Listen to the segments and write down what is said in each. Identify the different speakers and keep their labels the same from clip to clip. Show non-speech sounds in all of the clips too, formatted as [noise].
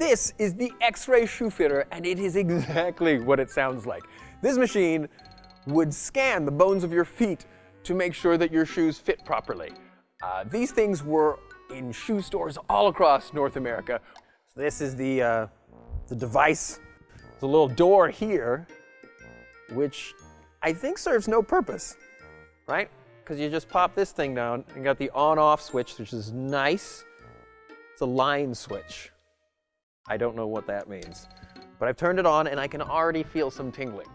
Speaker 1: This is the X-ray shoe fitter, and it is [laughs] exactly what it sounds like. This machine would scan the bones of your feet to make sure that your shoes fit properly. Uh, these things were in shoe stores all across North America. So this is the, uh, the device. There's a little door here, which I think serves no purpose, right? Because you just pop this thing down and got the on-off switch, which is nice. It's a line switch. I don't know what that means. But I've turned it on and I can already feel some tingling.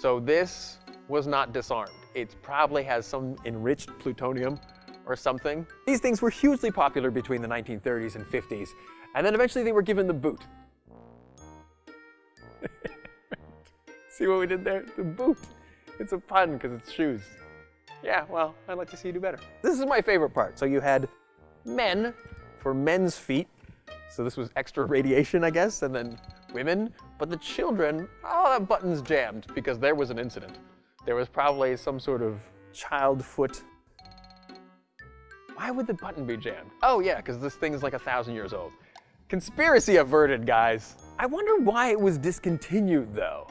Speaker 1: So this was not disarmed. It probably has some enriched plutonium or something. These things were hugely popular between the 1930s and 50s. And then eventually they were given the boot. [laughs] See what we did there? The boot. It's a pun because it's shoes. Yeah, well, I'd like to see you do better. This is my favorite part. So you had men for men's feet. So this was extra radiation, I guess, and then women. But the children, oh, that button's jammed because there was an incident. There was probably some sort of child foot. Why would the button be jammed? Oh, yeah, because this thing is like a thousand years old. Conspiracy averted, guys. I wonder why it was discontinued, though.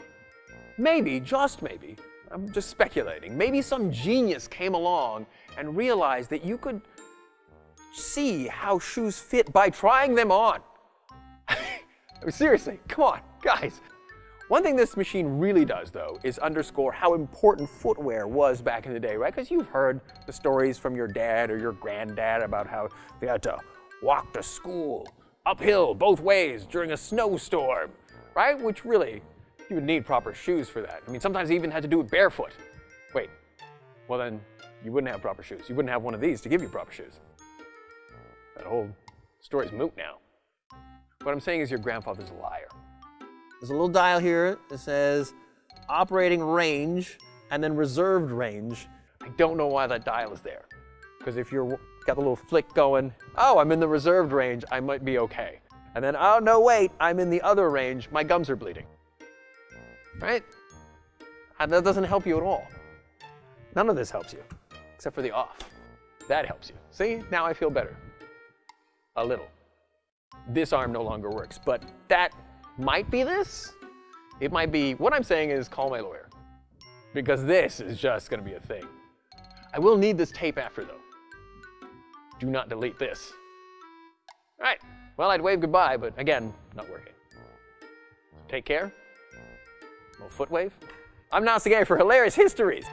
Speaker 1: Maybe, just maybe, I'm just speculating. Maybe some genius came along and realized that you could see how shoes fit by trying them on. [laughs] I mean, seriously, come on, guys. One thing this machine really does, though, is underscore how important footwear was back in the day, right? Because you've heard the stories from your dad or your granddad about how they had to walk to school uphill both ways during a snowstorm, right? Which really, you would need proper shoes for that. I mean, sometimes they even had to do it barefoot. Wait, well then, you wouldn't have proper shoes. You wouldn't have one of these to give you proper shoes. That whole story's moot now. What I'm saying is your grandfather's a liar. There's a little dial here that says operating range and then reserved range. I don't know why that dial is there. Because if you're got the little flick going, oh, I'm in the reserved range, I might be okay. And then, oh, no, wait, I'm in the other range, my gums are bleeding. Right? And that doesn't help you at all. None of this helps you, except for the off. That helps you. See, now I feel better. A little. This arm no longer works, but that might be this. It might be, what I'm saying is call my lawyer. Because this is just to be a thing. I will need this tape after, though. Do not delete this. All right. Well, I'd wave goodbye, but again, not working. Take care. Little foot wave. I'm Nasagay for Hilarious Histories.